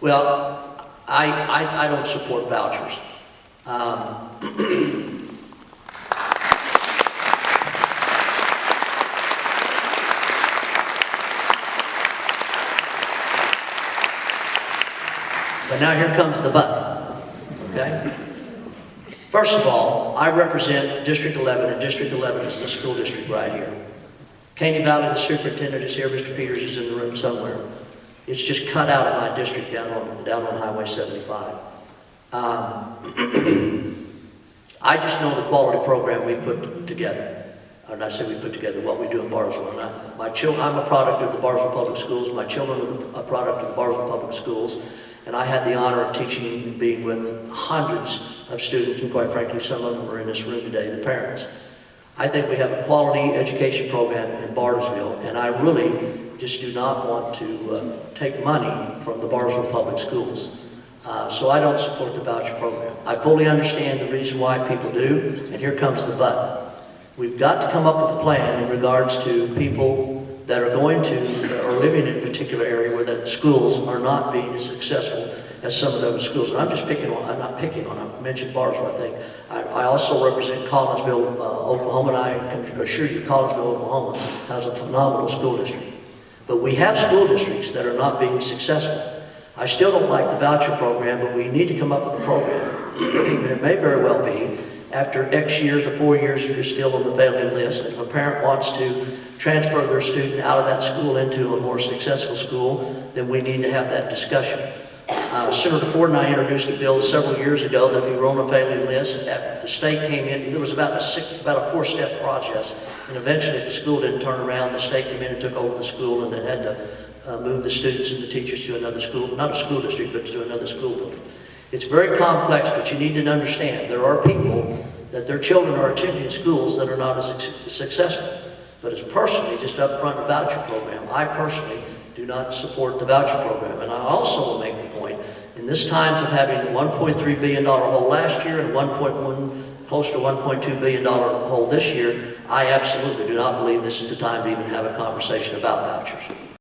Well, I, I, I don't support vouchers. Um, But now here comes the but, okay? First of all, I represent District 11, and District 11 is the school district right here. Caney Valley, the superintendent is here, Mr. Peters is in the room somewhere. It's just cut out of my district down on, down on Highway 75. Um, I just know the quality program we put together. And I say we put together what we do in Bartlesville. And I, my I'm a product of the Bartlesville Public Schools. My children are a product of the Bartlesville Public Schools. And I had the honor of teaching and being with hundreds of students, and quite frankly, some of them are in this room today, the parents. I think we have a quality education program in Bartlesville, and I really just do not want to uh, take money from the Bartlesville Public Schools. Uh, so I don't support the voucher program. I fully understand the reason why people do, and here comes the but. We've got to come up with a plan in regards to people that are going to, or living in a particular area where the schools are not being as successful as some of those schools. And I'm just picking on, I'm not picking on, I mentioned Bartlesville, I think. I, I also represent Collinsville, uh, Oklahoma, and I can assure you Collinsville, Oklahoma has a phenomenal school district. But we have school districts that are not being successful. I still don't like the voucher program, but we need to come up with a program. and it may very well be, after X years or four years, if you're still on the failing list, if a parent wants to transfer their student out of that school into a more successful school, then we need to have that discussion. Uh, Senator Ford and I introduced a bill several years ago that if you were on a failing list, the state came in, there was about a six, about a four-step process. And eventually, if the school didn't turn around, the state came in and took over the school and then had to uh, move the students and the teachers to another school, not a school district, but to another school building. It's very complex, but you need to understand there are people that their children are attending schools that are not as successful. But as personally, just up front, the voucher program, I personally do not support the voucher program. And I also will make in this times of having a $1.3 billion hole last year and 1.1, close to $1.2 billion hole this year, I absolutely do not believe this is the time to even have a conversation about vouchers.